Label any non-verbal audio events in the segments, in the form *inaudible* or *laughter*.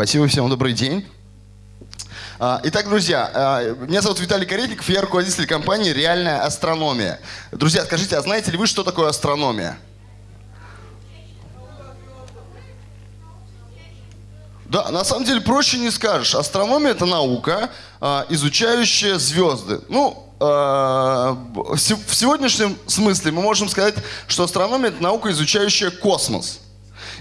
Спасибо всем, добрый день. А, итак, друзья, а, меня зовут Виталий Каретников, я руководитель компании «Реальная астрономия». Друзья, скажите, а знаете ли вы, что такое астрономия? Да, на самом деле проще не скажешь. Астрономия – это наука, а, изучающая звезды. Ну, в сегодняшнем смысле мы можем сказать, что астрономия – это наука, изучающая космос.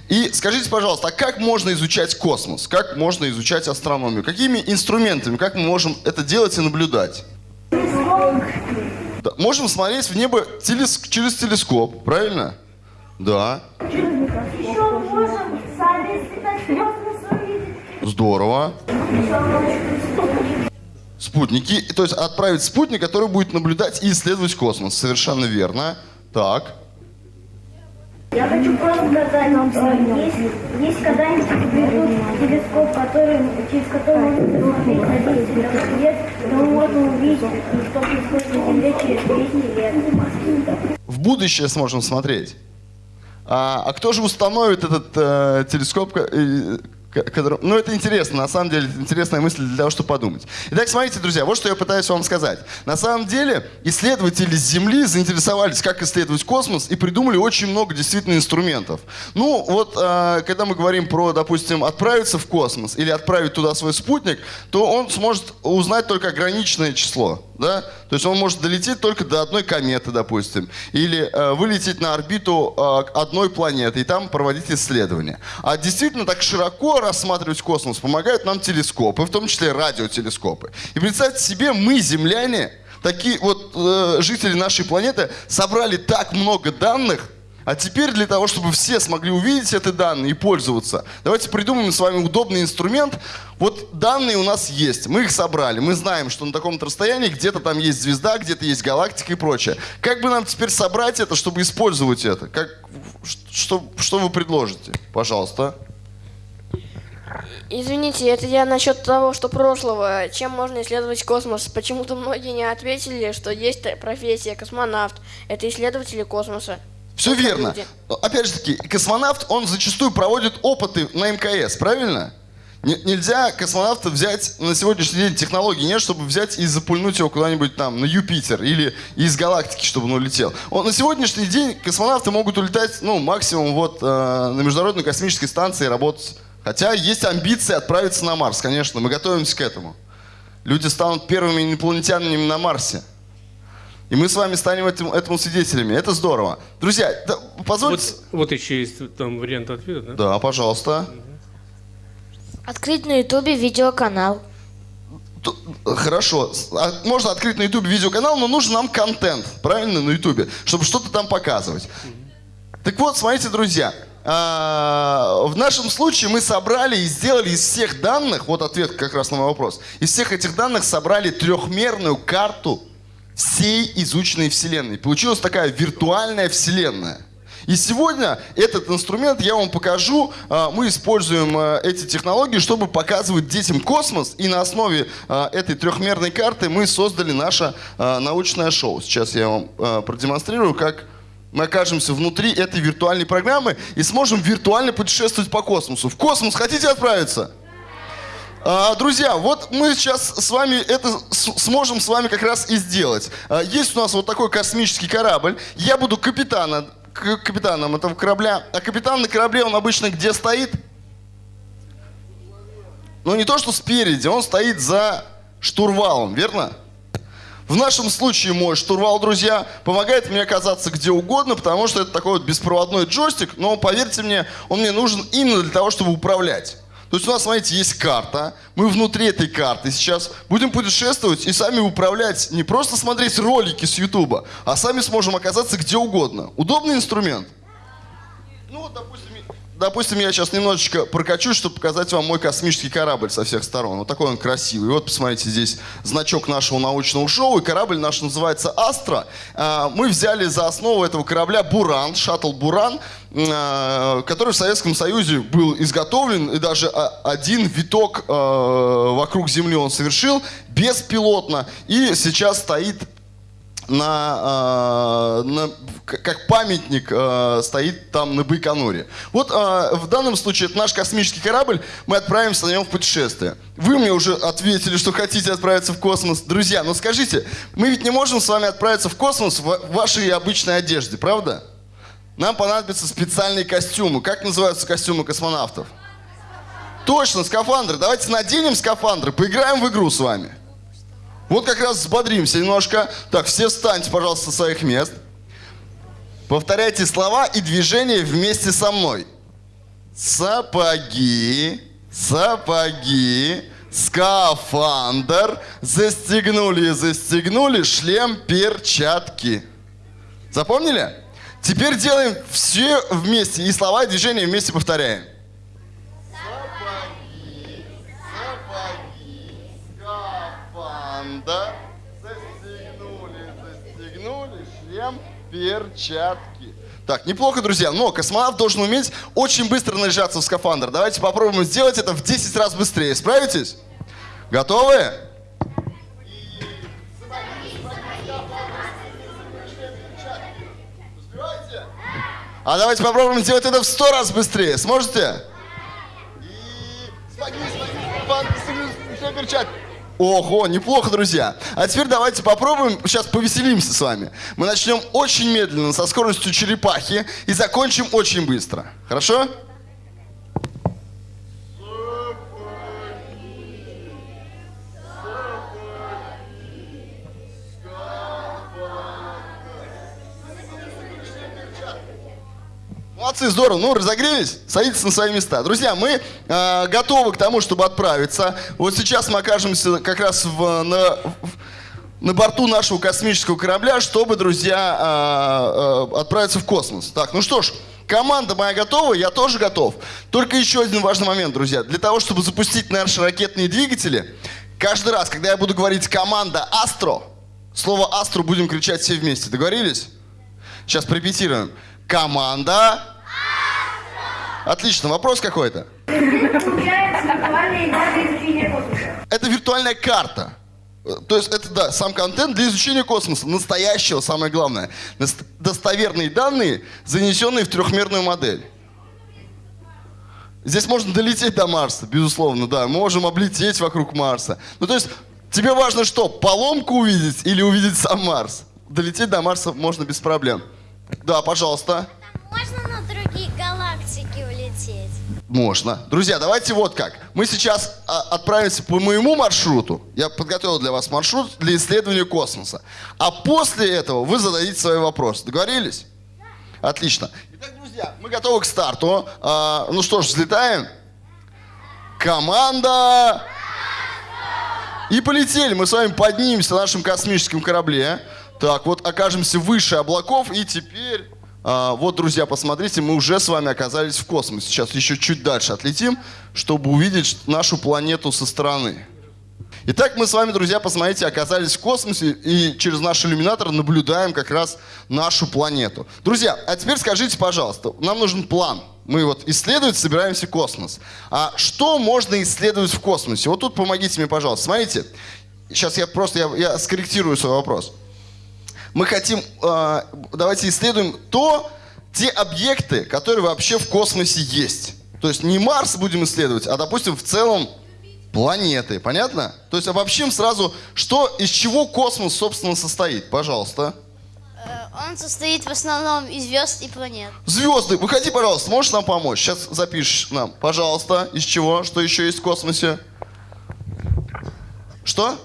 И скажите, пожалуйста, а как можно изучать космос? Как можно изучать астрономию? Какими инструментами? Как мы можем это делать и наблюдать? Да. Можем смотреть в небо телес через телескоп, правильно? Да. Здорово. Спутники, то есть отправить спутник, который будет наблюдать и исследовать космос. Совершенно верно. Так. Я хочу просто сказать, есть, есть когда-нибудь придут телескоп, который, через который можно посмотреть на 10 лет, то можем увидеть, что происходит на Земле через 200 лет. В будущее сможем смотреть. А, а кто же установит этот э, телескоп, э, который... Ну, это интересно, на самом деле, интересная мысль для того, чтобы подумать. Итак, смотрите, друзья, вот что я пытаюсь вам сказать. На самом деле, исследователи Земли заинтересовались, как исследовать космос, и придумали очень много действительно инструментов. Ну, вот, э, когда мы говорим про, допустим, отправиться в космос или отправить туда свой спутник, то он сможет узнать только ограниченное число да? То есть он может долететь только до одной кометы, допустим, или э, вылететь на орбиту э, одной планеты и там проводить исследования. А действительно так широко рассматривать космос помогают нам телескопы, в том числе радиотелескопы. И представьте себе, мы, земляне, такие вот э, жители нашей планеты, собрали так много данных, а теперь для того, чтобы все смогли увидеть эти данные и пользоваться, давайте придумаем с вами удобный инструмент. Вот данные у нас есть, мы их собрали, мы знаем, что на таком-то расстоянии где-то там есть звезда, где-то есть галактика и прочее. Как бы нам теперь собрать это, чтобы использовать это? Как, что, что вы предложите? Пожалуйста. Извините, это я насчет того, что прошлого. Чем можно исследовать космос? Почему-то многие не ответили, что есть профессия космонавт. Это исследователи космоса. Все верно. Опять же таки, космонавт, он зачастую проводит опыты на МКС, правильно? Нельзя космонавта взять, на сегодняшний день технологий нет, чтобы взять и запульнуть его куда-нибудь там на Юпитер или из галактики, чтобы он улетел. Он, на сегодняшний день космонавты могут улетать, ну, максимум вот э, на Международной космической станции работать. Хотя есть амбиции отправиться на Марс, конечно, мы готовимся к этому. Люди станут первыми инопланетянами на Марсе. И мы с вами станем этим, этому свидетелями. Это здорово. Друзья, да, позвольте... Вот, вот еще есть там вариант ответа, да? Да, пожалуйста. Открыть на ютубе видеоканал. Хорошо. А, можно открыть на ютубе видеоканал, но нужен нам контент, правильно, на ютубе, чтобы что-то там показывать. Так вот, смотрите, друзья, в нашем случае мы собрали и сделали из всех данных, вот ответ как раз на мой вопрос, из всех этих данных собрали трехмерную карту всей изученной Вселенной. Получилась такая виртуальная Вселенная. И сегодня этот инструмент я вам покажу. А, мы используем а, эти технологии, чтобы показывать детям космос. И на основе а, этой трехмерной карты мы создали наше научное шоу. Сейчас я вам продемонстрирую, как мы окажемся внутри этой виртуальной программы и сможем виртуально путешествовать по космосу. В космос хотите отправиться? А, друзья, вот мы сейчас с вами это сможем с вами как раз и сделать. А, есть у нас вот такой космический корабль. Я буду капитана, капитаном этого корабля. А капитан на корабле, он обычно где стоит? Ну не то, что спереди, он стоит за штурвалом, верно? В нашем случае мой штурвал, друзья, помогает мне оказаться где угодно, потому что это такой вот беспроводной джойстик, но поверьте мне, он мне нужен именно для того, чтобы управлять. То есть у нас, смотрите, есть карта. Мы внутри этой карты сейчас будем путешествовать и сами управлять, не просто смотреть ролики с Ютуба, а сами сможем оказаться где угодно. Удобный инструмент? Ну допустим, допустим, я сейчас немножечко прокачусь, чтобы показать вам мой космический корабль со всех сторон. Вот такой он красивый. Вот, посмотрите, здесь значок нашего научного шоу, и корабль наш называется «Астра». А, мы взяли за основу этого корабля «Буран», шаттл «Буран», а, который в Советском Союзе был изготовлен, и даже один виток а, вокруг Земли он совершил беспилотно, и сейчас стоит на, э, на- как памятник э, стоит там на Байконуре. Вот э, в данном случае это наш космический корабль, мы отправимся на нем в путешествие. Вы мне уже ответили, что хотите отправиться в космос. Друзья, ну скажите, мы ведь не можем с вами отправиться в космос в вашей обычной одежде, правда? Нам понадобятся специальные костюмы. Как называются костюмы космонавтов? Точно, скафандры. Давайте наденем скафандры, поиграем в игру с вами. Вот как раз взбодримся немножко. Так, все встаньте, пожалуйста, со своих мест. Повторяйте слова и движения вместе со мной. Сапоги, сапоги, скафандр, застегнули, застегнули, шлем, перчатки. Запомнили? Теперь делаем все вместе. И слова, и движения вместе повторяем. Перчатки. Так, неплохо, друзья, но космонавт должен уметь очень быстро наряжаться в скафандр. Давайте попробуем сделать это в 10 раз быстрее. Справитесь? Готовы? А давайте попробуем сделать это в 100 раз быстрее. Сможете? И застегнули, шлем, перчатки. Ого, неплохо, друзья. А теперь давайте попробуем, сейчас повеселимся с вами. Мы начнем очень медленно, со скоростью черепахи, и закончим очень быстро. Хорошо? Молодцы, здорово. Ну, разогрелись? Садитесь на свои места. Друзья, мы э, готовы к тому, чтобы отправиться. Вот сейчас мы окажемся как раз в, на, на борту нашего космического корабля, чтобы, друзья, э, э, отправиться в космос. Так, ну что ж, команда моя готова, я тоже готов. Только еще один важный момент, друзья. Для того, чтобы запустить наши ракетные двигатели, каждый раз, когда я буду говорить команда «Астро», слово «Астро» будем кричать все вместе. Договорились? Сейчас порепетируем. Команда. Отлично. Вопрос какой-то? Это виртуальная карта. То есть это, да, сам контент для изучения космоса. Настоящего, самое главное. Достоверные данные, занесенные в трехмерную модель. Здесь можно долететь до Марса, безусловно, да. Мы можем облететь вокруг Марса. Ну, то есть, тебе важно что, поломку увидеть или увидеть сам Марс? Долететь до Марса можно без проблем. Да, пожалуйста. Можно Можно. Друзья, давайте вот как. Мы сейчас а, отправимся по моему маршруту. Я подготовил для вас маршрут для исследования космоса. А после этого вы зададите свои вопросы. Договорились? Отлично. Итак, друзья, мы готовы к старту. А, ну что ж, взлетаем. Команда! И полетели. Мы с вами поднимемся на нашем космическом корабле. Так, вот окажемся выше облаков. И теперь, вот, друзья, посмотрите, мы уже с вами оказались в космосе. Сейчас еще чуть дальше отлетим, чтобы увидеть нашу планету со стороны. Итак, мы с вами, друзья, посмотрите, оказались в космосе и через наш иллюминатор наблюдаем как раз нашу планету. Друзья, а теперь скажите, пожалуйста, нам нужен план. Мы вот исследовать собираемся космос. А что можно исследовать в космосе? Вот тут помогите мне, пожалуйста. Смотрите, сейчас я просто я, я скорректирую свой вопрос. Мы хотим, э, давайте исследуем то, те объекты, которые вообще в космосе есть. То есть не Марс будем исследовать, а, допустим, в целом планеты. Понятно? То есть обобщим сразу, что, из чего космос, собственно, состоит. Пожалуйста. Он состоит в основном из звезд и планет. Звезды, выходи, пожалуйста, можешь нам помочь? Сейчас запишешь нам, пожалуйста, из чего, что еще есть в космосе. Что?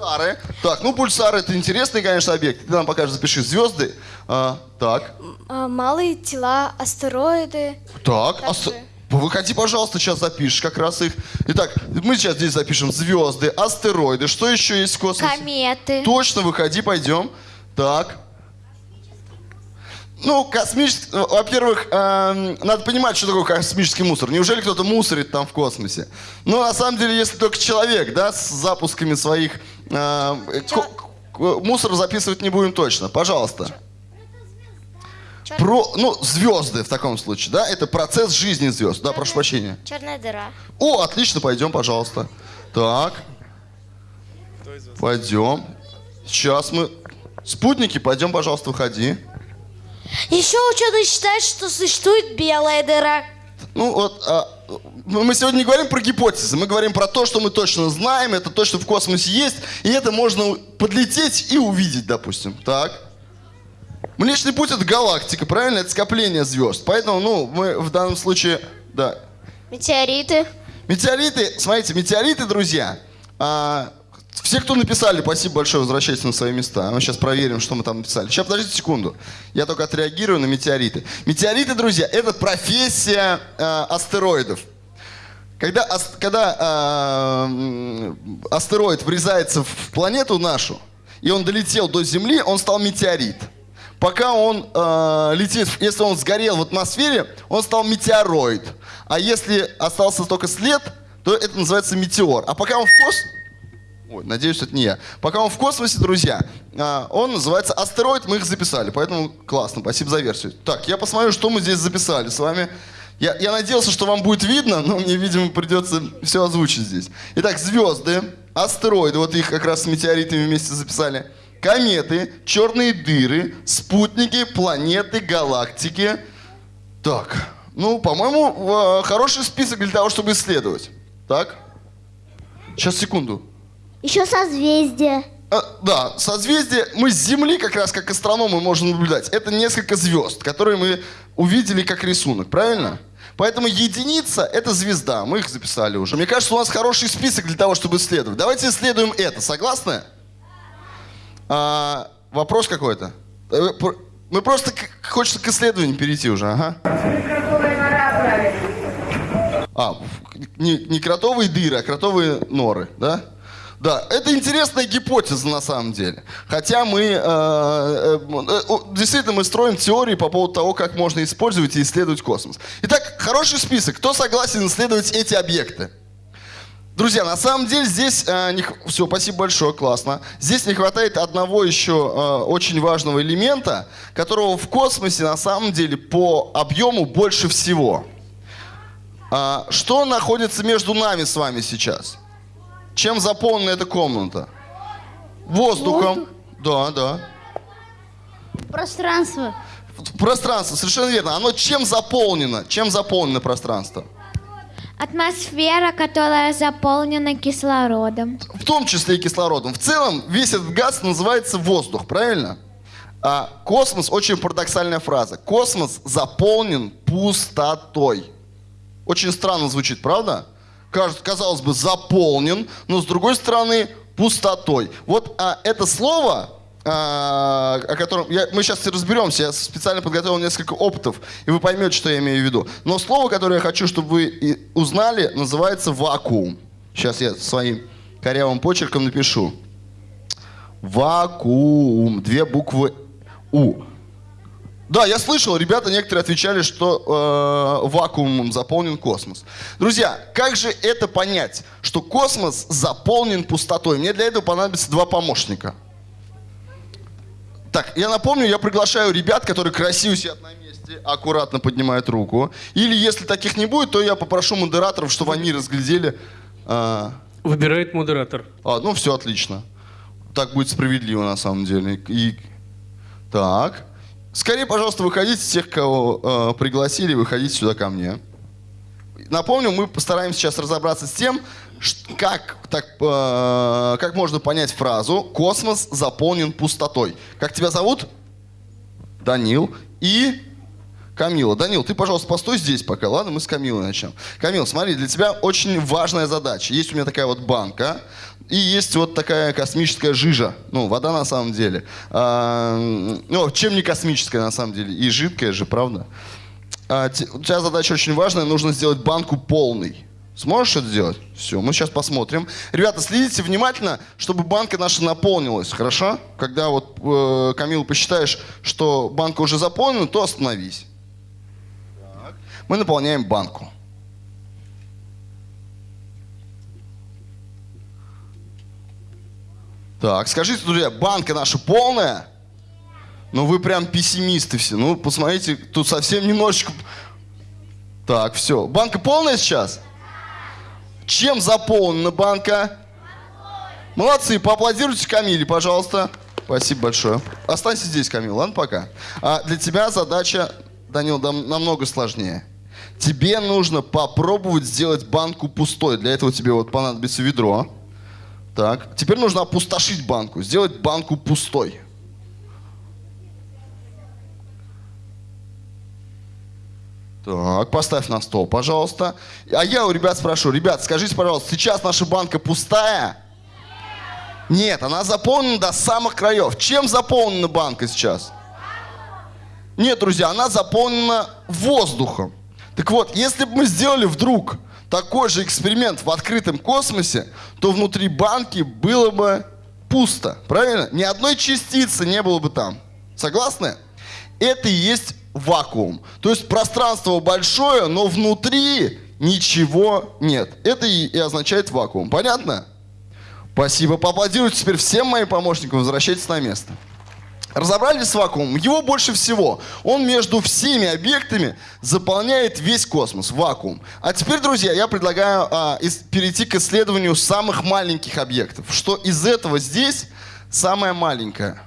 Пульсары. Так, ну пульсары это интересный, конечно, объект. Ты нам покажешь, запиши звезды. А, так, А, малые тела, астероиды. так. Ас-. Выходи, пожалуйста, сейчас запишешь как раз их. Итак, мы сейчас здесь запишем звезды, астероиды. Что еще есть в космосе? Кометы. Точно, выходи, пойдем. Так. Ну, космический... Во-первых, эм, надо понимать, что такое космический мусор. Неужели кто-то мусорит там в космосе? Ну, на самом деле, если только человек, да, с запусками своих... э, мусор записывать не будем точно. Пожалуйста. Про, ну, звезды в таком случае, да? Это процесс жизни звезд. Да, прошу прощения. Черная дыра. О, отлично, пойдем, пожалуйста. Так. Пойдем. Сейчас мы Спутники, пойдем, пожалуйста, выходи. Еще ученые считают, что существует белая дыра. Ну вот, а, мы сегодня не говорим про гипотезы, мы говорим про то, что мы точно знаем, это то, что в космосе есть, и это можно подлететь и увидеть, допустим. Так. Млечный путь это галактика, правильно? Это скопление звезд. Поэтому, ну, мы в данном случае, да. Метеориты. Метеориты, смотрите, метеориты, друзья, а, все, кто написали, спасибо большое, возвращайтесь на свои места. Мы сейчас проверим, что мы там написали. Сейчас, подождите секунду. Я только отреагирую на метеориты. Метеориты, друзья, это профессия э, астероидов. Когда, ас, когда э, астероид врезается в планету нашу, и он долетел до Земли, он стал метеорит. Пока он э, летит, если он сгорел в атмосфере, он стал метеороид. А если остался только след, то это называется метеор. А пока он в космосе... Ой, надеюсь, это не я. Пока он в космосе, друзья, а, он называется астероид, мы их записали, поэтому классно, спасибо за версию. Так, я посмотрю, что мы здесь записали с вами. Я, я надеялся, что вам будет видно, но мне, видимо, придется все озвучить здесь. Итак, звезды, астероиды, вот их как раз с метеоритами вместе записали. Кометы, черные дыры, спутники, планеты, галактики. Так, ну, по-моему, хороший список для того, чтобы исследовать. Так? Сейчас, секунду. Еще созвездия. А, да, созвездие мы с Земли как раз как астрономы можем наблюдать. Это несколько звезд, которые мы увидели как рисунок, правильно? Поэтому единица – это звезда. Мы их записали уже. Мне кажется, у нас хороший список для того, чтобы исследовать. Давайте исследуем это. Согласны? А, вопрос какой-то? Э, мы просто хочется к исследованию перейти уже. Ага. А, не, не кротовые дыры, а кротовые норы, да? Да, это интересная гипотеза на самом деле. Хотя мы э, э, э действительно мы строим теории по поводу того, как можно использовать и исследовать космос. Итак, хороший список. Кто согласен исследовать эти объекты? Друзья, на самом деле здесь э, не, все, спасибо большое, классно. Здесь не хватает одного еще э, очень важного элемента, которого в космосе на самом деле по объему больше всего. А, что находится между нами с вами сейчас? Чем заполнена эта комната? Воздухом. Да, да. Пространство. Пространство, совершенно верно. Оно чем заполнено? Чем заполнено пространство? Атмосфера, которая заполнена кислородом. В том числе и кислородом. В целом, весь этот газ называется воздух, правильно? А космос, очень парадоксальная фраза. Космос заполнен пустотой. Очень странно звучит, правда? Казалось бы, заполнен, но с другой стороны пустотой. Вот а, это слово, а, о котором я, мы сейчас разберемся, я специально подготовил несколько опытов, и вы поймете, что я имею в виду. Но слово, которое я хочу, чтобы вы узнали, называется вакуум. Сейчас я своим корявым почерком напишу. Вакуум. Две буквы У. Да, я слышал, ребята некоторые отвечали, что э, вакуумом заполнен космос. Друзья, как же это понять, что космос заполнен пустотой? Мне для этого понадобится два помощника. Так, я напомню, я приглашаю ребят, которые красиво сидят на месте, аккуратно поднимают руку. Или если таких не будет, то я попрошу модераторов, чтобы они разглядели. Э... Выбирает модератор. А, ну все отлично. Так будет справедливо на самом деле. И так. Скорее, пожалуйста, выходите, тех, кого э, пригласили, выходите сюда ко мне. Напомню, мы постараемся сейчас разобраться с тем, как, так, э, как можно понять фразу «космос заполнен пустотой». Как тебя зовут? Данил. И Камила. Данил, ты, пожалуйста, постой здесь пока, ладно? Мы с Камилой начнем. Камил, смотри, для тебя очень важная задача. Есть у меня такая вот банка, и есть вот такая космическая жижа. Ну, вода на самом деле. А, ну, чем не космическая на самом деле? И жидкая же, правда? А, у тебя задача очень важная. Нужно сделать банку полной. Сможешь это сделать? Все, мы сейчас посмотрим. Ребята, следите внимательно, чтобы банка наша наполнилась, хорошо? Когда вот, э, Камил, посчитаешь, что банка уже заполнена, то остановись. Так. Мы наполняем банку. Так, скажите, друзья, банка наша полная? Ну, вы прям пессимисты все. Ну, посмотрите, тут совсем немножечко... Так, все. Банка полная сейчас? Чем заполнена банка? Молодцы, поаплодируйте Камиле, пожалуйста. Спасибо большое. Останься здесь, Камил, ладно, пока. А для тебя задача, Данил, намного сложнее. Тебе нужно попробовать сделать банку пустой. Для этого тебе вот понадобится ведро. Так, теперь нужно опустошить банку, сделать банку пустой. Так, поставь на стол, пожалуйста. А я у ребят спрошу, ребят, скажите, пожалуйста, сейчас наша банка пустая? Нет, она заполнена до самых краев. Чем заполнена банка сейчас? Нет, друзья, она заполнена воздухом. Так вот, если бы мы сделали вдруг такой же эксперимент в открытом космосе, то внутри банки было бы пусто. Правильно? Ни одной частицы не было бы там. Согласны? Это и есть вакуум. То есть пространство большое, но внутри ничего нет. Это и, и означает вакуум. Понятно? Спасибо. Поаплодируйте теперь всем моим помощникам. Возвращайтесь на место. Разобрались с вакуумом? Его больше всего. Он между всеми объектами заполняет весь космос, вакуум. А теперь, друзья, я предлагаю а, ис- перейти к исследованию самых маленьких объектов. Что из этого здесь самое маленькое?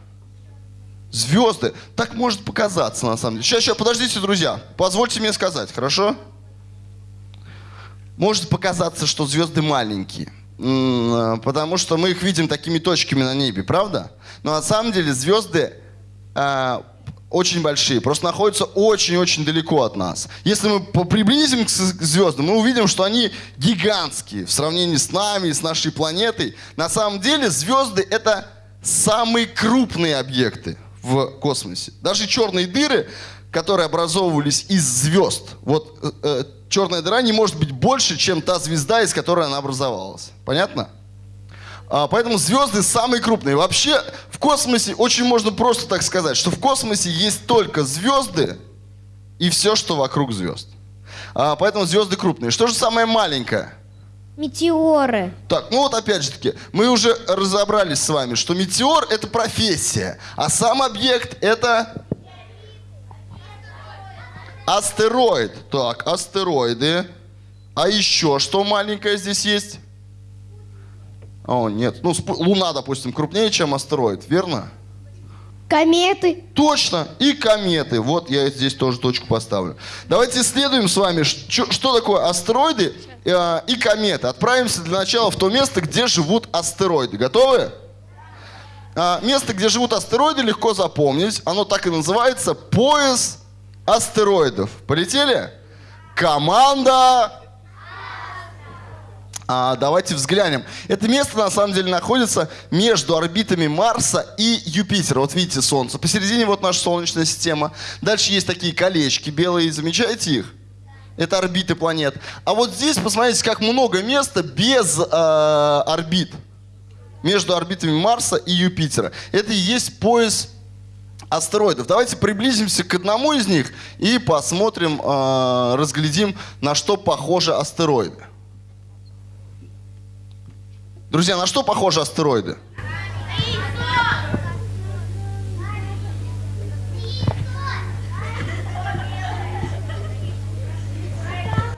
Звезды. Так может показаться, на самом деле. Сейчас, сейчас, подождите, друзья. Позвольте мне сказать, хорошо? Может показаться, что звезды маленькие. Э, Потому что мы их видим такими точками на небе, правда? Но на самом деле звезды а, очень большие, просто находятся очень-очень далеко от нас. Если мы приблизим к звездам, мы увидим, что они гигантские в сравнении с нами, с нашей планетой. На самом деле звезды это самые крупные объекты в космосе. Даже черные дыры, которые образовывались из звезд, вот э, э, черная дыра не может быть больше, чем та звезда, из которой она образовалась. Понятно? А, поэтому звезды самые крупные. Вообще в космосе очень можно просто так сказать, что в космосе есть только звезды и все, что вокруг звезд. А, поэтому звезды крупные. Что же самое маленькое? Метеоры. Так, ну вот опять же таки, мы уже разобрались с вами, что метеор это профессия, а сам объект это астероид. Так, астероиды. А еще что маленькое здесь есть? О, нет. Ну, Луна, допустим, крупнее, чем астероид, верно? Кометы. Точно. И кометы. Вот я здесь тоже точку поставлю. Давайте исследуем с вами, что, что такое астероиды э, и кометы. Отправимся для начала в то место, где живут астероиды. Готовы? А, место, где живут астероиды, легко запомнить. Оно так и называется пояс астероидов. Полетели? Команда а, давайте взглянем. Это место на самом деле находится между орбитами Марса и Юпитера. Вот видите Солнце. Посередине вот наша Солнечная система. Дальше есть такие колечки белые. Замечаете их? Это орбиты планет. А вот здесь посмотрите, как много места без э, орбит. Между орбитами Марса и Юпитера. Это и есть пояс астероидов. Давайте приблизимся к одному из них и посмотрим, э, разглядим, на что похожи астероиды. Друзья, на что похожи астероиды?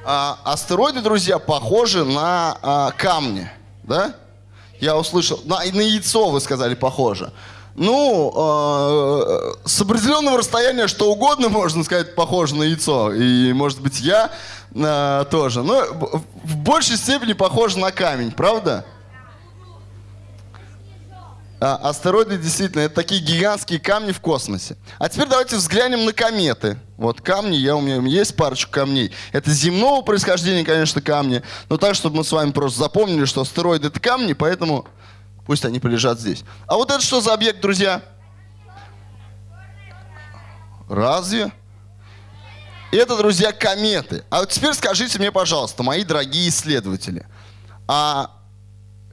А, астероиды, друзья, похожи на а, камни, да? Я услышал, на, на яйцо вы сказали похоже. Ну, э, с определенного расстояния что угодно *laughs* можно сказать похоже на яйцо. И, может быть, я э, тоже. Но в- большей степени похоже на камень, правда? А, астероиды действительно это такие гигантские камни в космосе. А теперь давайте взглянем на кометы. Вот камни, я, у меня есть парочку камней. Это земного происхождения, конечно, камни. Но так, чтобы мы с вами просто запомнили, что астероиды это камни, поэтому пусть они полежат здесь. А вот это что за объект, друзья? Разве? Это, друзья, кометы. А вот теперь скажите мне, пожалуйста, мои дорогие исследователи, а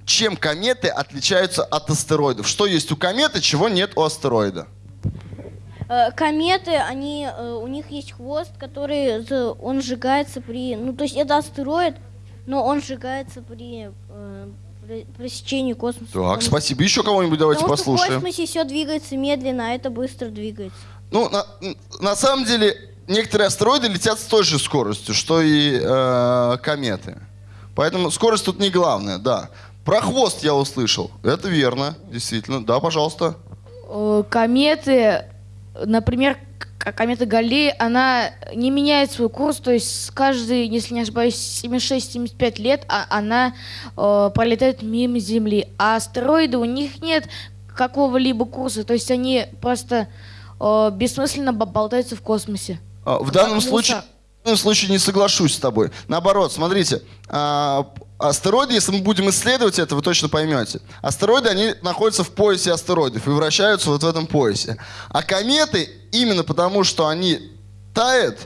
чем кометы отличаются от астероидов? Что есть у кометы, чего нет у астероида? Э, Кометы, они, э, у них есть хвост, который, он сжигается при, ну то есть это астероид, но он сжигается при при пресечении космоса. Так, спасибо. Еще кого-нибудь давайте потому что в послушаем. космосе все двигается медленно, а это быстро двигается. Ну, на, на самом деле, некоторые астероиды летят с той же скоростью, что и э, кометы. Поэтому скорость тут не главное, да. Про хвост я услышал. Это верно, действительно. Да, пожалуйста. э, кометы, например, комета Галлея, она не меняет свой курс, то есть с каждый, если не ошибаюсь, 76-75 лет а- она э, пролетает мимо Земли. А астероиды, у них нет какого-либо курса, то есть они просто э, бессмысленно бо- болтаются в космосе. А, В данном случае, в данном случае не соглашусь с тобой. Наоборот, смотрите, а, астероиды, если мы будем исследовать это, вы точно поймете. Астероиды, они находятся в поясе астероидов и вращаются вот в этом поясе. А кометы, именно потому, что они тают,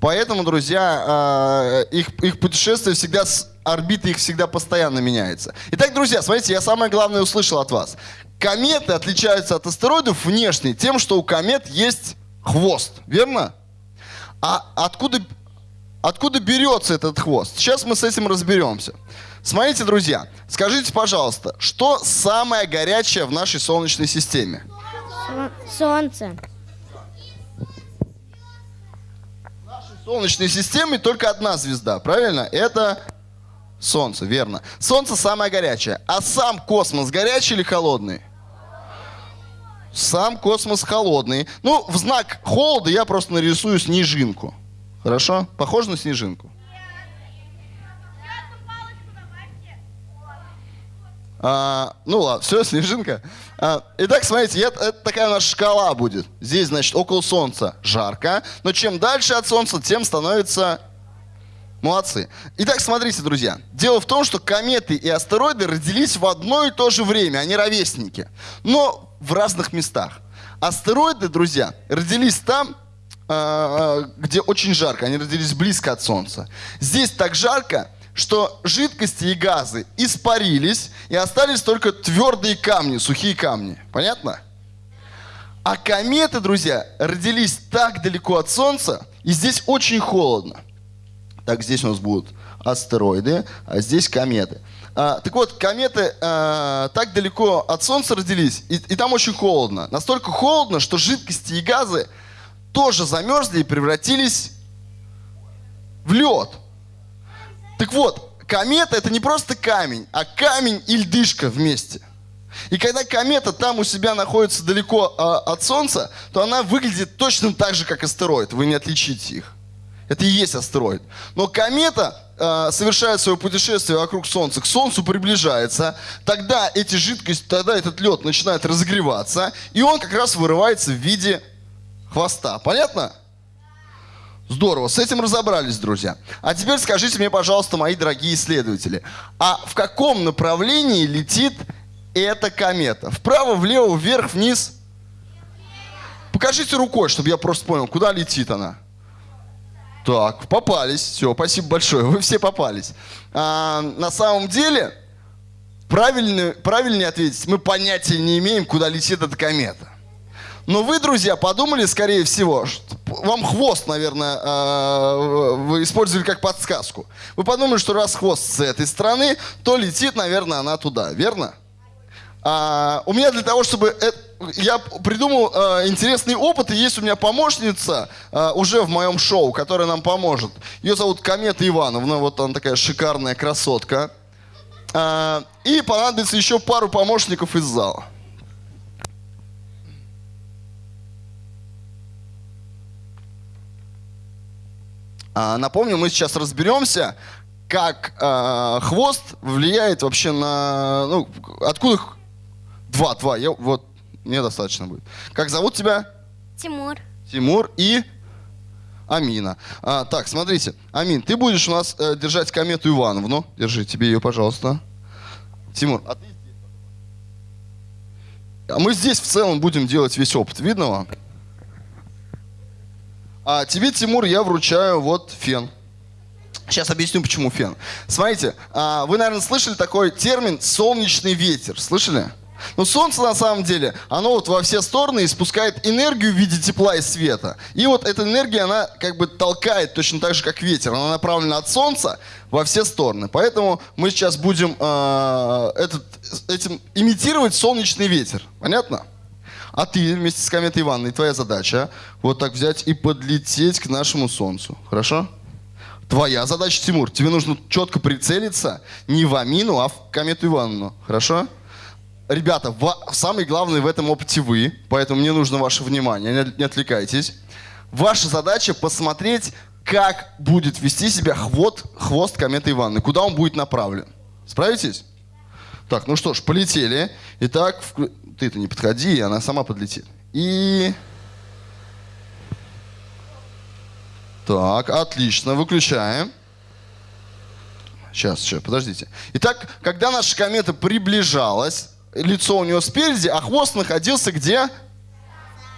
поэтому, друзья, а, их, их путешествие всегда с орбиты их всегда постоянно меняется. Итак, друзья, смотрите, я самое главное услышал от вас. Кометы отличаются от астероидов внешне тем, что у комет есть хвост, верно? А откуда, откуда берется этот хвост? Сейчас мы с этим разберемся. Смотрите, друзья, скажите, пожалуйста, что самое горячее в нашей Солнечной системе? Солнце. В Солнечной системе только одна звезда, правильно? Это Солнце, верно. Солнце самое горячее. А сам космос горячий или холодный? Сам космос холодный. Ну, в знак холода я просто нарисую снежинку. Хорошо? Похоже на снежинку? А, ну ладно, все, снежинка. А, итак, смотрите, это, это такая нас шкала будет. Здесь, значит, около Солнца жарко, но чем дальше от Солнца, тем становится... Молодцы. Итак, смотрите, друзья. Дело в том, что кометы и астероиды родились в одно и то же время, они ровесники, но в разных местах. Астероиды, друзья, родились там, где очень жарко, они родились близко от Солнца. Здесь так жарко, что жидкости и газы испарились, и остались только твердые камни, сухие камни. Понятно? А кометы, друзья, родились так далеко от Солнца, и здесь очень холодно. Так, здесь у нас будут астероиды, а здесь кометы. А, так вот, кометы а, так далеко от Солнца родились, и, и там очень холодно. Настолько холодно, что жидкости и газы тоже замерзли и превратились в лед. Так вот, комета это не просто камень, а камень и льдышка вместе. И когда комета там у себя находится далеко а, от Солнца, то она выглядит точно так же, как астероид. Вы не отличите их. Это и есть астероид. Но комета э, совершает свое путешествие вокруг Солнца, к Солнцу приближается, тогда эти жидкости, тогда этот лед начинает разогреваться, и он как раз вырывается в виде хвоста. Понятно? Здорово, с этим разобрались, друзья. А теперь скажите мне, пожалуйста, мои дорогие исследователи, а в каком направлении летит эта комета? Вправо, влево, вверх, вниз? Покажите рукой, чтобы я просто понял, куда летит она. Так, попались. Все, спасибо большое. Вы все попались. А, на самом деле, правильный, правильнее ответить, мы понятия не имеем, куда летит эта комета. Но вы, друзья, подумали, скорее всего, что вам хвост, наверное, а, вы использовали как подсказку. Вы подумали, что раз хвост с этой стороны, то летит, наверное, она туда, верно? А, у меня для того, чтобы... это- я придумал а, интересный опыт, и есть у меня помощница а, уже в моем шоу, которая нам поможет. Ее зовут Комета Ивановна, вот она такая шикарная красотка. А, и понадобится еще пару помощников из зала. Напомню, мы сейчас разберемся, как а, хвост влияет вообще на... Ну, откуда... Два, два. Я, вот, мне достаточно будет. Как зовут тебя? Тимур. Тимур и Амина. А, так, смотрите. Амин, ты будешь у нас э, держать комету Ивановну. Держи тебе ее, пожалуйста. Тимур, а ты здесь. А мы здесь в целом будем делать весь опыт. Видно вам? А тебе, Тимур, я вручаю вот фен. Сейчас объясню, почему фен. Смотрите, а, вы, наверное, слышали такой термин «солнечный ветер». Слышали? Но солнце, на самом деле, оно вот во все стороны испускает энергию в виде тепла и света. И вот эта энергия, она как бы толкает точно так же, как ветер. Она направлена от солнца во все стороны. Поэтому мы сейчас будем а, этот, этим имитировать солнечный ветер. Понятно? А ты вместе с кометой Ивановной, твоя задача вот так взять и подлететь к нашему солнцу. Хорошо? Твоя задача, Тимур, тебе нужно четко прицелиться не в Амину, а в комету Ивановну. Хорошо? ребята, самый главный в этом опыте вы, поэтому мне нужно ваше внимание, не, отвлекайтесь. Ваша задача посмотреть, как будет вести себя хвост, хвост кометы Ивановны, куда он будет направлен. Справитесь? Так, ну что ж, полетели. Итак, вк- ты-то не подходи, она сама подлетит. И... Так, отлично, выключаем. Сейчас, сейчас, подождите. Итак, когда наша комета приближалась, лицо у нее спереди, а хвост находился где?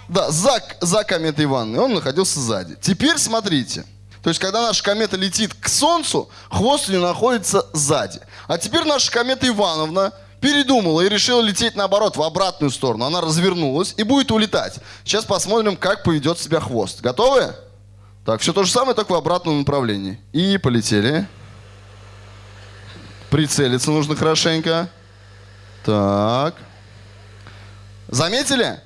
Да, за, за кометой Ивановной. Он находился сзади. Теперь смотрите. То есть, когда наша комета летит к Солнцу, хвост у нее находится сзади. А теперь наша комета Ивановна передумала и решила лететь наоборот, в обратную сторону. Она развернулась и будет улетать. Сейчас посмотрим, как поведет себя хвост. Готовы? Так, все то же самое, только в обратном направлении. И полетели. Прицелиться нужно хорошенько. Так. Заметили?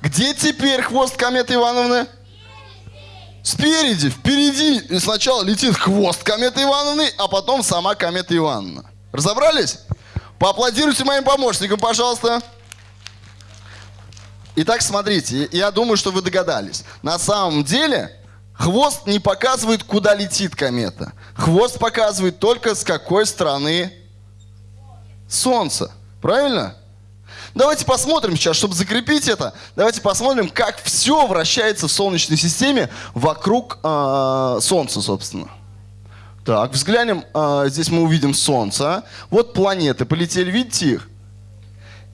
Где теперь хвост кометы Ивановны? Спереди, впереди. И сначала летит хвост кометы Ивановны, а потом сама комета Ивановна. Разобрались? Поаплодируйте моим помощникам, пожалуйста. Итак, смотрите, я думаю, что вы догадались. На самом деле, хвост не показывает, куда летит комета. Хвост показывает только с какой стороны Солнца. Правильно? Давайте посмотрим сейчас, чтобы закрепить это, давайте посмотрим, как все вращается в Солнечной системе вокруг э, Солнца, собственно. Так, взглянем, э, здесь мы увидим Солнце. Вот планеты полетели, видите их?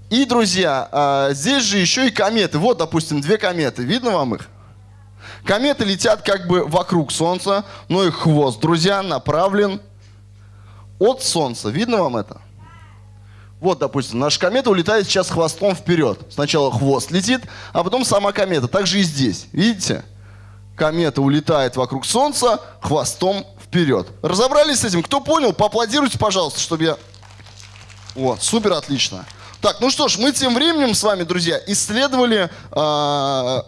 И, друзья, э, здесь же еще и кометы. Вот, допустим, две кометы. Видно вам их? Кометы летят как бы вокруг Солнца, но их хвост, друзья, направлен от Солнца. Видно вам это? Вот, допустим, наша комета улетает сейчас хвостом вперед. Сначала хвост летит, а потом сама комета. Так же и здесь. Видите? Комета улетает вокруг Солнца хвостом вперед. Разобрались с этим? Кто понял, поаплодируйте, пожалуйста, чтобы я... О, супер, отлично. Так, ну что ж, мы тем временем с вами, друзья, исследовали а,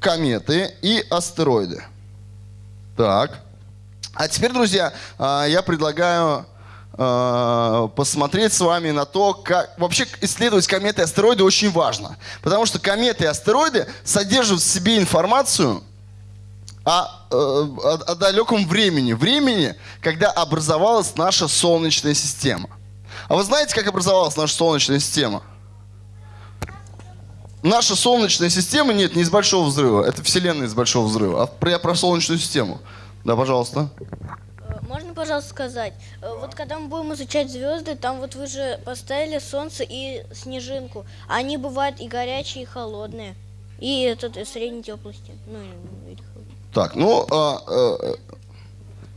кометы и астероиды. Так. А теперь, друзья, а, я предлагаю а, посмотреть с вами на то, как... Вообще исследовать кометы и астероиды очень важно. Потому что кометы и астероиды содержат в себе информацию э, о, о далеком времени. Времени, когда образовалась наша Солнечная система. А вы знаете, как образовалась наша Солнечная система? Наша Солнечная система, нет, не из Большого Взрыва. Это Вселенная из Большого Взрыва. А я про Солнечную систему. Да, пожалуйста. Э, Можно, пожалуйста, сказать, э, вот когда мы будем изучать звезды, там вот вы же поставили солнце и снежинку. а Они бывают и горячие, и холодные. И этот и средней теплости. Ну, или холодные. Так, ну, а, э,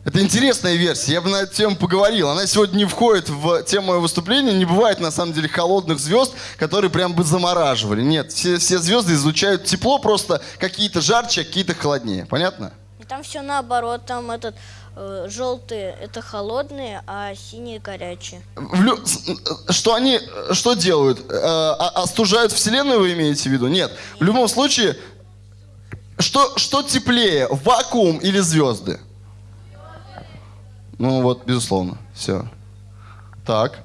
это интересная версия, я бы на эту тему поговорил. Она сегодня не входит в тему моего выступления. Не бывает, на самом деле, холодных звезд, которые прям бы замораживали. Нет, все, все звезды излучают тепло, просто какие-то жарче, а какие-то холоднее. Понятно? Там все наоборот, там этот желтые это холодные, а синие горячие. Лю- э, Что они, э, что делают? Э, а- Остужают Вселенную, вы имеете в виду? Нет. В любом случае, что, что теплее, вакуум или звезды? Ну вот, безусловно, все. Так.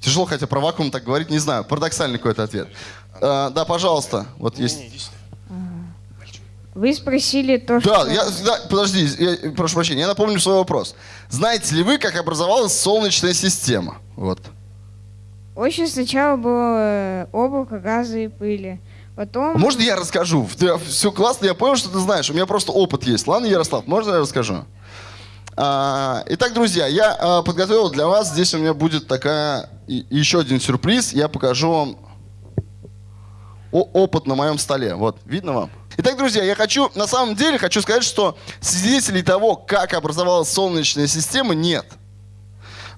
Тяжело, хотя про вакуум так говорить, не знаю. Парадоксальный какой-то ответ. Э, да, пожалуйста. Вот есть. Вы спросили то, что... Да, я, да, подожди, я, прошу прощения, я напомню свой вопрос. Знаете ли вы, как образовалась Солнечная система? Вот. Очень сначала было э, облако газа и пыли. Потом... А Можно я расскажу? все классно, я понял, что ты знаешь. У меня просто опыт есть. Ладно, Ярослав, можно я расскажу? А, итак, друзья, я а, подготовил для вас. Здесь у меня будет такая еще один сюрприз. Я покажу вам опыт на моем столе. Вот, видно вам? Итак, друзья, я хочу, на самом деле, хочу сказать, что свидетелей того, как образовалась Солнечная система, нет.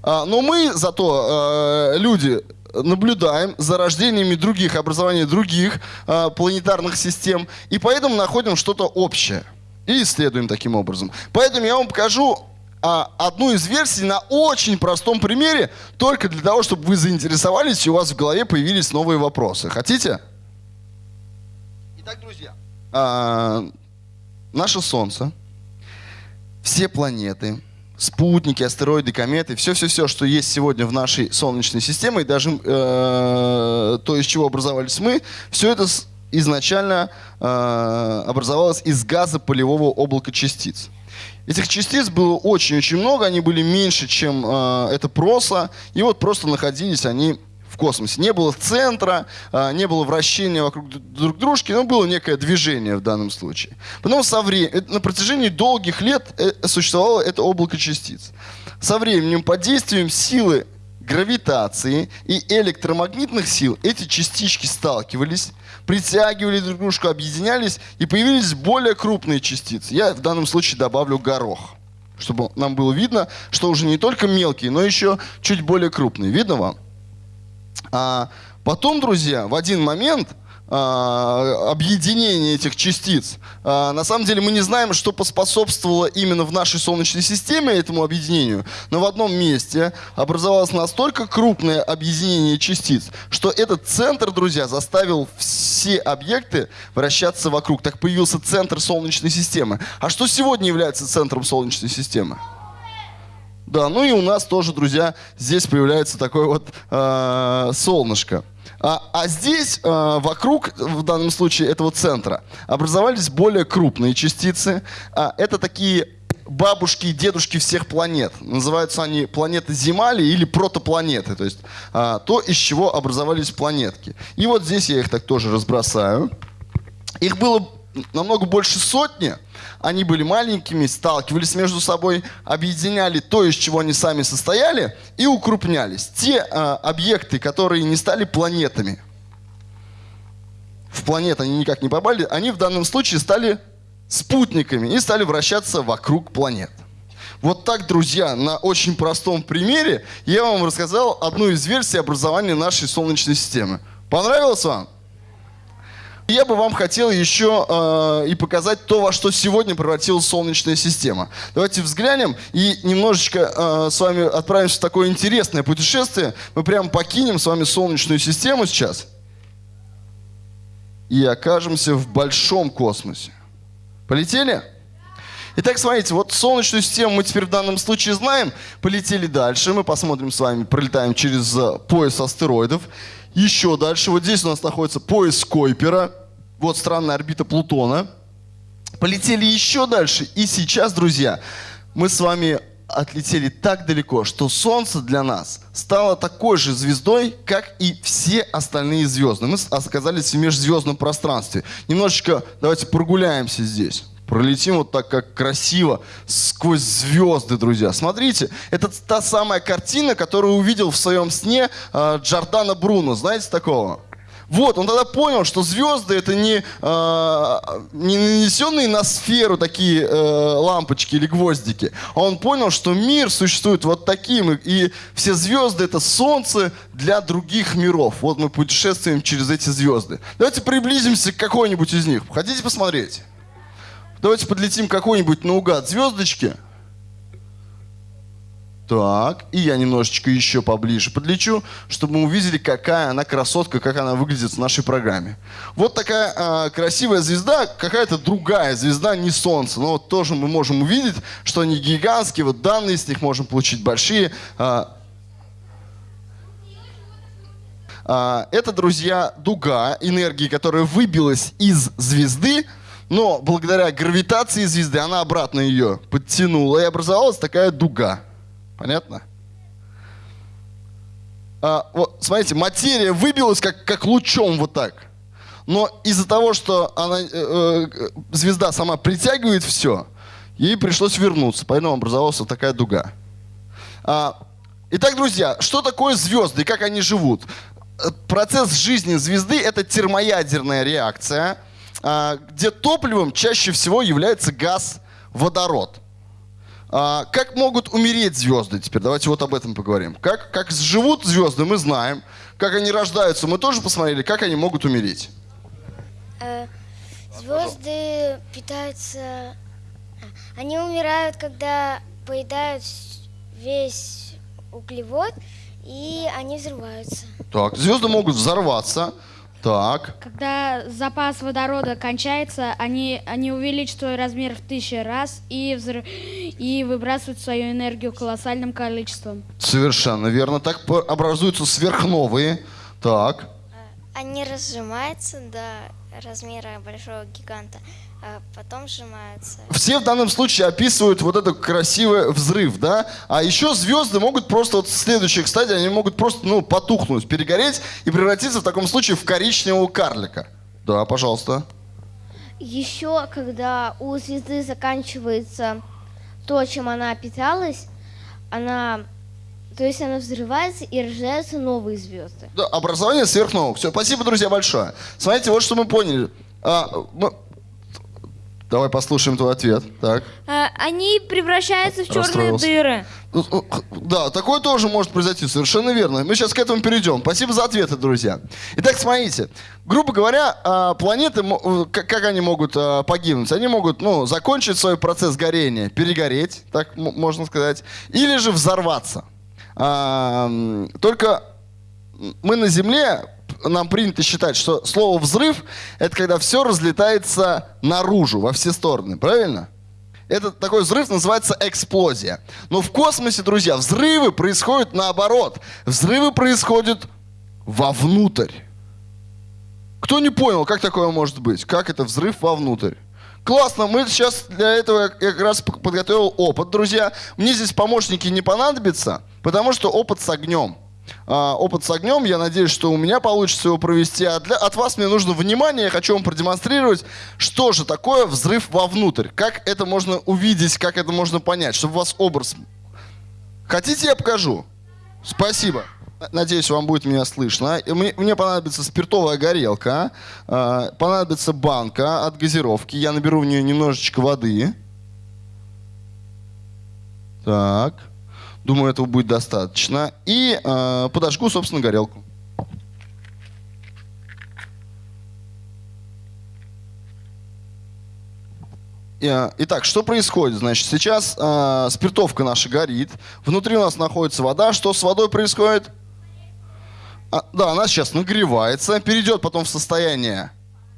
А, Но мы зато, люди, наблюдаем за рождениями других, образованием других э, планетарных систем, и поэтому находим что-то общее. И исследуем таким образом. Поэтому я вам покажу а, одну из версий на очень простом примере, только для того, чтобы вы заинтересовались, и у вас в голове появились новые вопросы. Хотите? Итак, друзья, а, наше Солнце, все планеты, спутники, астероиды, кометы, все-все-все, что есть сегодня в нашей Солнечной системе, и даже э, то, из чего образовались мы, все это изначально э, образовалось из газа полевого облака частиц. Этих частиц было очень-очень много, они были меньше, чем э, это проса, и вот просто находились они в космосе. Не было центра, э, не было вращения вокруг друг дружки, но было некое движение в данном случае. Потом со временем, на протяжении долгих лет э, существовало это облако частиц. Со временем под действием силы гравитации и электромагнитных сил эти частички сталкивались, притягивали друг дружку, объединялись, и появились более крупные частицы. Я в данном случае добавлю горох, чтобы нам было видно, что уже не только мелкие, но еще чуть более крупные. Видно вам? А потом, друзья, в один момент – а, объединение этих частиц. А, на самом деле мы не знаем, что поспособствовало именно в нашей Солнечной системе этому объединению, но в одном месте образовалось настолько крупное объединение частиц, что этот центр, друзья, заставил все объекты вращаться вокруг. Так появился центр Солнечной системы. А что сегодня является центром Солнечной системы? Да, ну и у нас тоже, друзья, здесь появляется такое вот э, солнышко. А, а здесь э, вокруг, в данном случае этого центра, образовались более крупные частицы. А, это такие бабушки и дедушки всех планет. Называются они планеты Земали или протопланеты, то есть а, то, из чего образовались планетки. И вот здесь я их так тоже разбросаю. Их было намного больше сотни. Они были маленькими, сталкивались между собой, объединяли то, из чего они сами состояли, и укрупнялись. Те э, объекты, которые не стали планетами, в планеты они никак не попали, они в данном случае стали спутниками и стали вращаться вокруг планет. Вот так, друзья, на очень простом примере я вам рассказал одну из версий образования нашей Солнечной системы. Понравилось вам? Я бы вам хотел еще э, и показать то, во что сегодня превратилась Солнечная система. Давайте взглянем и немножечко э, с вами отправимся в такое интересное путешествие. Мы прямо покинем с вами Солнечную систему сейчас и окажемся в большом космосе. Полетели? Итак, смотрите, вот Солнечную систему мы теперь в данном случае знаем. Полетели дальше. Мы посмотрим с вами, пролетаем через э, пояс астероидов. Еще дальше, вот здесь у нас находится пояс Койпера, вот странная орбита Плутона. Полетели еще дальше, и сейчас, друзья, мы с вами отлетели так далеко, что Солнце для нас стало такой же звездой, как и все остальные звезды. Мы оказались в межзвездном пространстве. Немножечко давайте прогуляемся здесь. Пролетим вот так, как красиво, сквозь звезды, друзья. Смотрите, это та самая картина, которую увидел в своем сне э, Джордано Бруно. Знаете такого? Вот, он тогда понял, что звезды это не, э, не нанесенные на сферу такие э, лампочки или гвоздики. А он понял, что мир существует вот таким, и, и все звезды это солнце для других миров. Вот мы путешествуем через эти звезды. Давайте приблизимся к какой-нибудь из них. Хотите посмотреть? Давайте подлетим какой-нибудь наугад звездочки. Так, и я немножечко еще поближе подлечу, чтобы мы увидели, какая она красотка, как она выглядит в нашей программе. Вот такая э, красивая звезда, какая-то другая звезда, не Солнце. Но вот тоже мы можем увидеть, что они гигантские, вот данные с них можем получить большие. Э, э, это, друзья, дуга энергии, которая выбилась из звезды, но благодаря гравитации звезды она обратно ее подтянула, и образовалась такая дуга. Понятно? А, вот, смотрите, материя выбилась как, как лучом вот так. Но из-за того, что она, э, э, звезда сама притягивает все, ей пришлось вернуться. Поэтому образовалась вот такая дуга. А, итак, друзья, что такое звезды и как они живут? Э, процесс жизни звезды – это термоядерная реакция – где топливом чаще всего является газ водород. А, как могут умереть звезды? Теперь давайте вот об этом поговорим. Как, как живут звезды, мы знаем. Как они рождаются, мы тоже посмотрели. Как они могут умереть? Э, звезды питаются... Они умирают, когда поедают весь углевод, и они взрываются. Так, звезды могут взорваться, Так. Когда запас водорода кончается, они, они увеличивают свой размер в тысячи раз и, взрыв, и выбрасывают свою энергию колоссальным количеством. Совершенно верно. Так образуются сверхновые. Так. Они разжимаются до размера большого гиганта, потом сжимаются. Все в данном случае описывают вот этот красивый взрыв, да? А еще звезды могут просто, вот следующая, кстати, они могут просто, ну, потухнуть, перегореть и превратиться в таком случае в коричневого карлика. Да, пожалуйста. Еще, когда у звезды заканчивается то, чем она питалась, она, то есть она взрывается и рождаются новые звезды. Да, образование сверхновых. Все, спасибо, друзья, большое. Смотрите, вот что мы поняли. А, мы- Давай послушаем твой ответ. Так. А, Они превращаются в черные дыры. Ну, ну, Да, такое тоже может произойти, совершенно верно. Мы сейчас к этому перейдем. Спасибо за ответы, друзья. Итак, смотрите. Грубо говоря, а, планеты, э, как они могут а, погибнуть? Они могут, ну, закончить свой процесс горения, перегореть, так можно сказать, или же взорваться. А, Только мы на Земле, нам принято считать, что слово «взрыв» — это когда все разлетается наружу, во все стороны, правильно? Этот такой взрыв называется эксплозия. Но в космосе, друзья, взрывы происходят наоборот. Взрывы происходят вовнутрь. Кто не понял, как такое может быть? Как это взрыв вовнутрь? Классно, мы сейчас для этого как раз подготовил опыт, друзья. Мне здесь помощники не понадобятся, потому что опыт с огнем. А, опыт с огнем, я надеюсь, что у меня получится его провести. А для, от вас мне нужно внимание, я хочу вам продемонстрировать, что же такое взрыв вовнутрь. Как это можно увидеть, как это можно понять, чтобы у вас образ... Хотите, я покажу? Спасибо. Надеюсь, вам будет меня слышно. Мне, мне понадобится спиртовая горелка, а, понадобится банка от газировки. Я наберу в нее немножечко воды. Так. Думаю, этого будет достаточно. И а, подожгу, собственно, горелку. Э, Итак, что происходит? Значит, сейчас а, спиртовка наша горит. Внутри у нас находится вода. Что с водой происходит? А, да, она сейчас нагревается, перейдет потом в состояние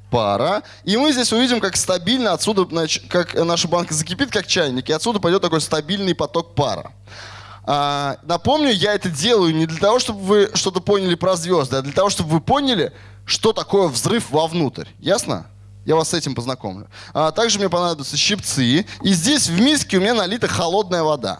пара. И мы здесь увидим, как стабильно отсюда, как наша банка закипит, как чайник, и отсюда пойдет такой стабильный поток пара. А, напомню, я это делаю не для того, чтобы вы что-то поняли про звезды, а для того, чтобы вы поняли, что такое взрыв вовнутрь. Ясно? Я вас с этим познакомлю. А, также мне понадобятся щипцы. И здесь в миске у меня налита холодная вода.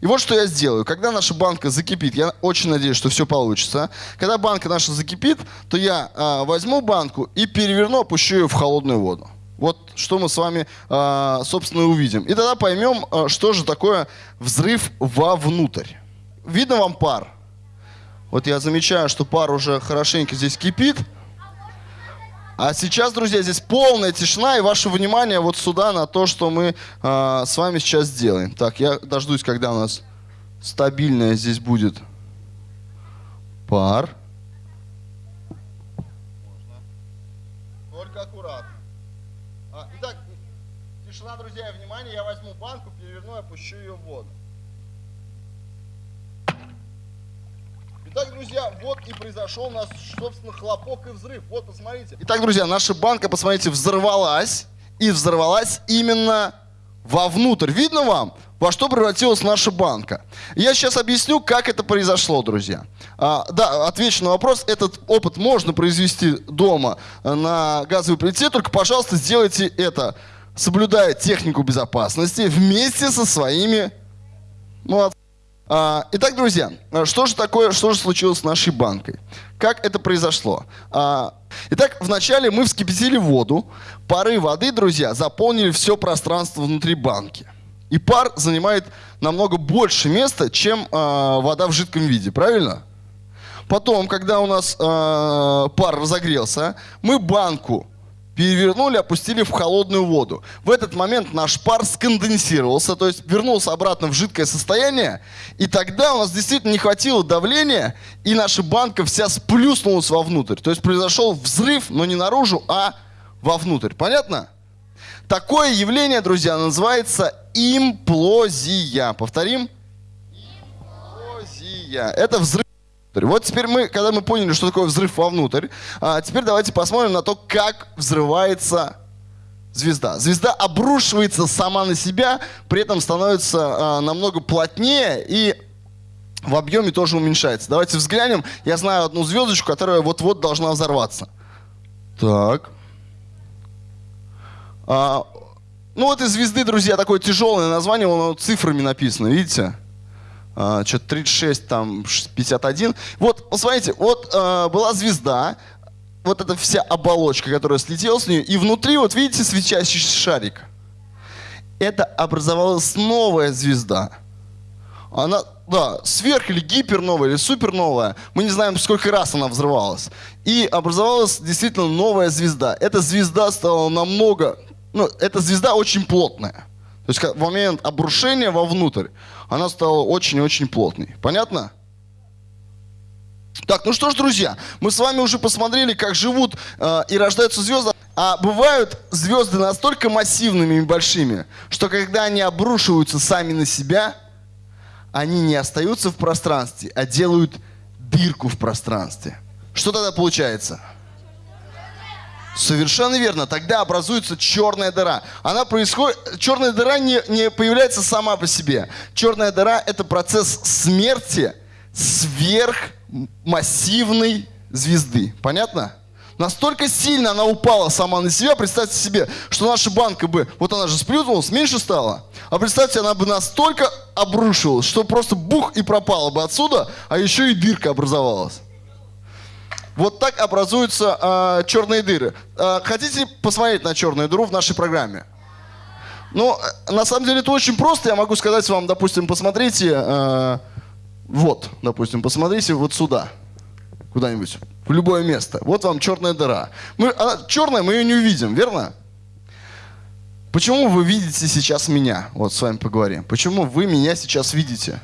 И вот что я сделаю. Когда наша банка закипит, я очень надеюсь, что все получится. Когда банка наша закипит, то я а, возьму банку и переверну, опущу ее в холодную воду. Вот что мы с вами, а, собственно, и увидим. И тогда поймем, а, что же такое взрыв вовнутрь. Видно вам пар? Вот я замечаю, что пар уже хорошенько здесь кипит. А сейчас, друзья, здесь полная тишина и ваше внимание вот сюда на то, что мы а, с вами сейчас сделаем. Так, я дождусь, когда у нас стабильная здесь будет пар. Итак, друзья, вот и произошел у нас, собственно, хлопок и взрыв. Вот, посмотрите. Итак, друзья, наша банка, посмотрите, взорвалась. И взорвалась именно вовнутрь. Видно вам, во что превратилась наша банка? Я сейчас объясню, как это произошло, друзья. А, да, отвечу на вопрос. Этот опыт можно произвести дома э, на газовой плите, только, пожалуйста, сделайте это, соблюдая технику безопасности вместе со своими... Молодцы. А, Итак, друзья, что же такое, что же случилось с нашей банкой? Как это произошло? А, Итак, вначале мы вскипятили воду, пары воды, друзья, заполнили все пространство внутри банки. И пар занимает намного больше места, чем а, вода в жидком виде, правильно? Потом, когда у нас пар разогрелся, мы банку перевернули, опустили в холодную воду. В этот момент наш пар сконденсировался, то есть вернулся обратно в жидкое состояние, и тогда у нас действительно не хватило давления, и наша банка вся сплюснулась вовнутрь. То есть произошел взрыв, но не наружу, а вовнутрь. Понятно? Такое явление, друзья, называется имплозия. Повторим. Имплозия. Это взрыв. Вот теперь мы, когда мы поняли, что такое взрыв вовнутрь, а теперь давайте посмотрим на то, как взрывается звезда. Звезда обрушивается сама на себя, при этом становится а, намного плотнее и в объеме тоже уменьшается. Давайте взглянем. Я знаю одну звездочку, которая вот-вот должна взорваться. Так. А, ну, вот из звезды, друзья, такое тяжелое название, оно цифрами написано, видите? А, что-то 36, там, 51. Вот, посмотрите, вот а, была звезда, вот эта вся оболочка, которая слетела с нее, и внутри, вот видите, свечащийся шарик. Это образовалась новая звезда. Она, да, сверх или гиперновая, или суперновая. Мы не знаем, сколько раз она взрывалась. И образовалась действительно новая звезда. Эта звезда стала намного... Ну, эта звезда очень плотная. То есть в момент обрушения вовнутрь она стала очень-очень плотной. Понятно? Так, ну что ж, друзья, мы с вами уже посмотрели, как живут э, и рождаются звезды. А бывают звезды настолько массивными и большими, что когда они обрушиваются сами на себя, они не остаются в пространстве, а делают дырку в пространстве. Что тогда получается? Совершенно верно. Тогда образуется черная дыра. Она происходит... Черная дыра не, не появляется сама по себе. Черная дыра – это процесс смерти сверхмассивной звезды. Понятно? Настолько сильно она упала сама на себя, представьте себе, что наша банка бы, вот она же сплюнулась, меньше стала. А представьте, она бы настолько обрушилась, что просто бух и пропала бы отсюда, а еще и дырка образовалась. Вот так образуются э, черные дыры. Э, хотите посмотреть на черную дыру в нашей программе? Ну, на самом деле это очень просто. Я могу сказать вам, допустим, посмотрите, э, вот, допустим, посмотрите вот сюда, куда-нибудь, в любое место. Вот вам черная дыра. Мы, она черная, мы ее не увидим, верно? Почему вы видите сейчас меня? Вот с вами поговорим. Почему вы меня сейчас видите?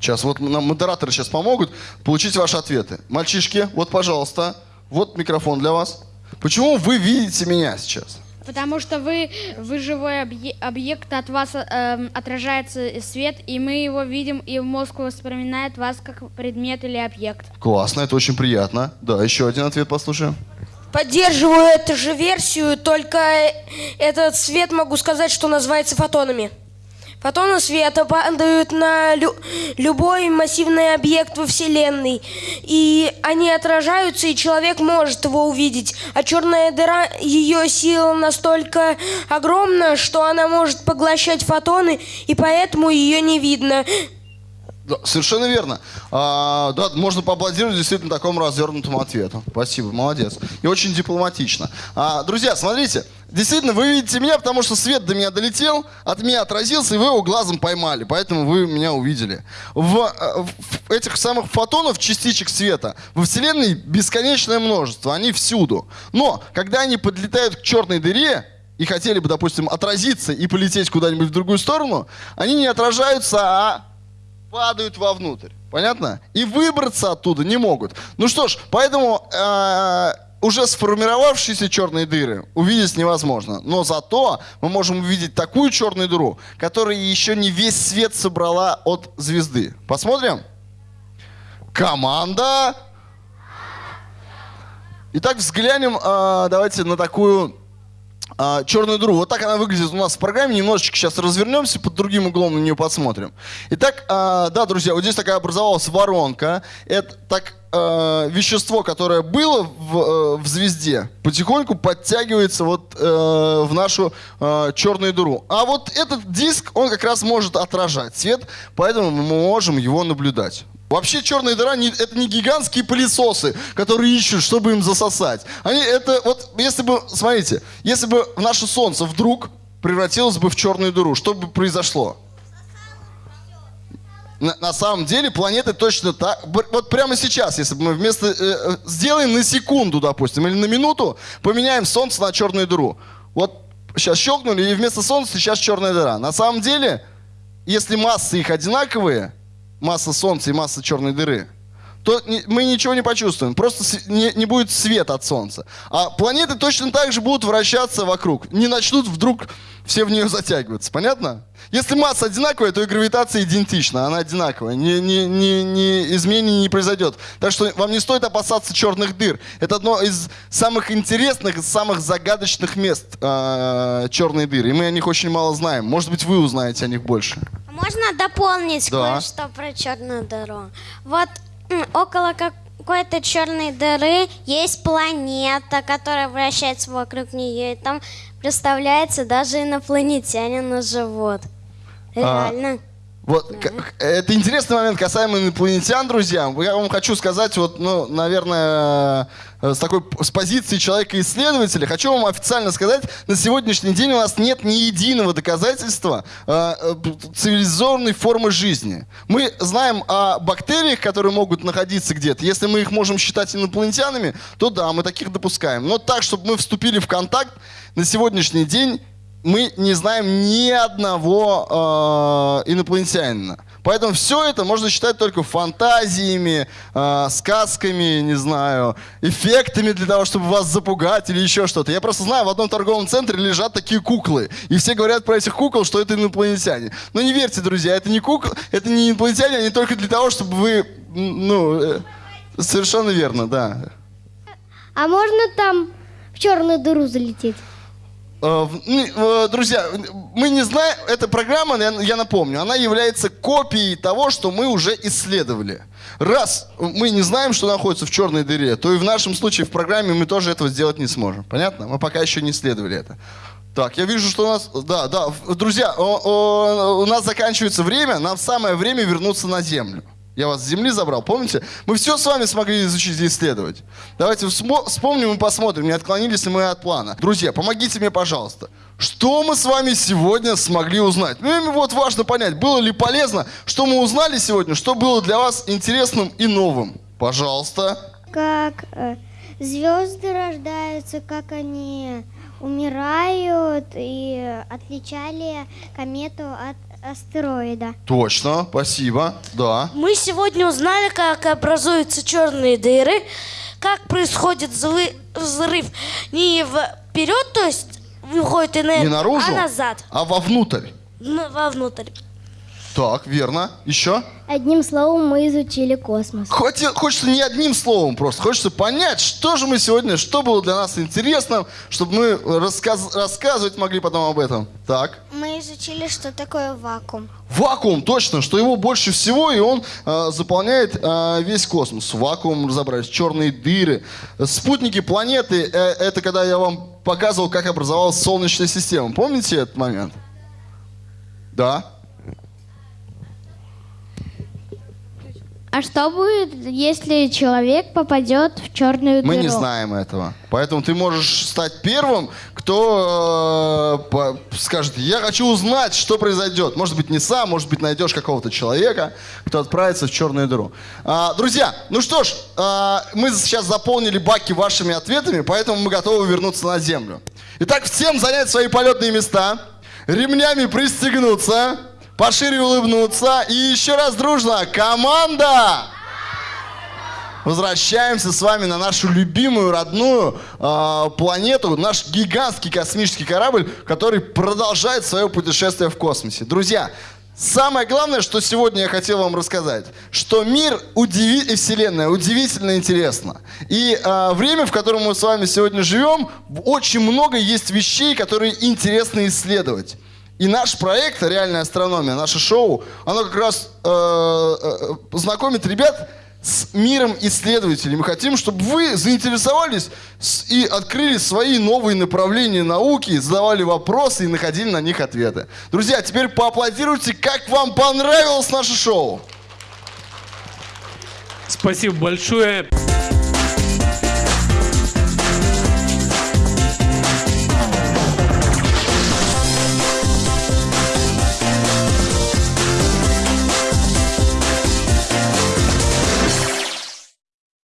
Сейчас вот нам модераторы сейчас помогут получить ваши ответы. Мальчишки, вот, пожалуйста, вот микрофон для вас. Почему вы видите меня сейчас? Потому что вы, вы живой объект, от вас э, отражается свет, и мы его видим, и мозг воспринимает вас как предмет или объект. Классно, это очень приятно. Да, еще один ответ послушаем. Поддерживаю эту же версию, только этот свет могу сказать, что называется фотонами. Фотоны света падают на лю любой массивный объект во Вселенной, и они отражаются, и человек может его увидеть. А черная дыра, ее сила настолько огромна, что она может поглощать фотоны, и поэтому ее не видно. Да, совершенно верно. А, да, можно поаплодировать действительно такому развернутому ответу. Спасибо, молодец. И очень дипломатично. А, друзья, смотрите, действительно, вы видите меня, потому что свет до меня долетел, от меня отразился, и вы его глазом поймали, поэтому вы меня увидели. В, э, в этих самых фотонов, частичек света, во Вселенной бесконечное множество, они всюду. Но, когда они подлетают к черной дыре, и хотели бы, допустим, отразиться и полететь куда-нибудь в другую сторону, они не отражаются, а падают вовнутрь. Понятно? И выбраться оттуда не могут. Ну что ж, поэтому э, уже сформировавшиеся черные дыры увидеть невозможно. Но зато мы можем увидеть такую черную дыру, которая еще не весь свет собрала от звезды. Посмотрим? Команда! Итак, взглянем э, давайте на такую а, черную дыру. Вот так она выглядит у нас в программе. Немножечко сейчас развернемся, под другим углом на нее посмотрим. Итак, а, да, друзья, вот здесь такая образовалась воронка. Это так э, вещество, которое было в, э, в звезде, потихоньку подтягивается вот э, в нашу черную дыру. А вот этот диск, он как раз может отражать свет, поэтому мы можем его наблюдать. Вообще черная дыра не, это не гигантские пылесосы, которые ищут, чтобы им засосать. Они это вот, если бы, смотрите, если бы наше Солнце вдруг превратилось бы в черную дыру, что бы произошло? На, на самом деле планеты точно так. Вот прямо сейчас, если бы мы вместо э, э, сделаем на секунду, допустим, или на минуту, поменяем Солнце на черную дыру. Вот сейчас щелкнули, и вместо Солнца сейчас черная дыра. На самом деле, если массы их одинаковые, масса Солнца и масса черной дыры, то мы ничего не почувствуем. Просто не, не будет света от Солнца. А планеты точно так же будут вращаться вокруг. Не начнут вдруг все в нее затягиваться. Понятно? Если масса одинаковая, то и гравитация идентична. Она одинаковая. Ни, ни, ни, ни изменений не произойдет. Так что вам не стоит опасаться черных дыр. Это одно из самых интересных, самых загадочных мест э, черные дыры. И мы о них очень мало знаем. Может быть, вы узнаете о них больше. Можно дополнить Да. кое-что про черную дыру? Вот около какой-то черной дыры есть планета, которая вращается вокруг нее, и там представляется даже инопланетянина живут. А, Реально. Вот, к- это интересный момент касаемо инопланетян, друзья. Я вам хочу сказать, вот, ну, наверное, э, с такой с позиции человека-исследователя, хочу вам официально сказать, на сегодняшний день у нас нет ни единого доказательства э, э, цивилизованной формы жизни. Мы знаем о бактериях, которые могут находиться где-то. Если мы их можем считать инопланетянами, то да, мы таких допускаем. Но так, чтобы мы вступили в контакт, на сегодняшний день мы не знаем ни одного э, инопланетянина. Поэтому все это можно считать только фантазиями, э, сказками, не знаю, эффектами для того, чтобы вас запугать или еще что-то. Я просто знаю, в одном торговом центре лежат такие куклы. И все говорят про этих кукол, что это инопланетяне. Но не верьте, друзья, это не куклы, это не инопланетяне, они только для того, чтобы вы, ну, э, совершенно верно, да. А можно там в черную дыру залететь? Э, ну, э, Друзья, мы не знаем, эта программа, я, напомню, она является копией того, что мы уже исследовали. Раз мы не знаем, что находится в черной дыре, то и в нашем случае в программе мы тоже этого сделать не сможем. Понятно? Мы пока еще не исследовали это. Так, я вижу, что у нас... Да, да, друзья, у нас заканчивается время, нам самое время вернуться на Землю. Я вас с Земли забрал, помните? Мы все с вами смогли изучить и исследовать. Давайте вспомним и посмотрим, не отклонились ли мы от плана. Друзья, помогите мне, пожалуйста. Что мы с вами сегодня смогли узнать? Ну, и вот важно понять, было ли полезно, что мы узнали сегодня, что было для вас интересным и новым. Пожалуйста. Как э, звезды рождаются, как они умирают и отличали комету от астероида. Точно, спасибо. Да. Мы сегодня узнали, как образуются черные дыры, как происходит взрыв, не вперед, то есть выходит энергия, Не наружу, а назад, а вовнутрь. ну, вовнутрь. Так, верно. Еще? Одним словом, мы изучили космос. Хоть, хочется не одним словом просто, хочется понять, что же мы сегодня, что было для нас интересно, чтобы мы рассказ- рассказывать могли потом об этом. Так. Мы изучили, что такое вакуум. Вакуум, точно, что его больше всего, и он э, заполняет э, весь космос. Вакуум разобрались, черные дыры. Спутники планеты, э, это когда я вам показывал, как образовалась Солнечная система. Помните этот момент? Да. А что будет, если человек попадет в черную Мы дыру? не знаем этого. Поэтому ты можешь стать первым, кто э, скажет, я хочу узнать, что произойдет. Может быть, не сам, может быть, найдешь какого-то человека, кто отправится в черную дыру. А, друзья, ну что ж, а, мы сейчас заполнили баки вашими ответами, поэтому мы готовы вернуться на Землю. Итак, всем занять свои полетные места, ремнями пристегнуться, пошире улыбнуться и еще раз дружно. Команда! Возвращаемся с вами на нашу любимую родную э, планету, наш гигантский космический корабль, который продолжает свое путешествие в космосе. Друзья, самое главное, что сегодня я хотел вам рассказать, что мир удиви... и Вселенная удивительно интересна. И э, время, в котором мы с вами сегодня живем, очень много есть вещей, которые интересно исследовать. И наш проект «Реальная астрономия», наше шоу, оно как раз э, э, знакомит ребят с миром исследователей. Мы хотим, чтобы вы заинтересовались и открыли свои новые направления науки, задавали вопросы и находили на них ответы. Друзья, теперь поаплодируйте, как вам понравилось наше шоу. Спасибо большое.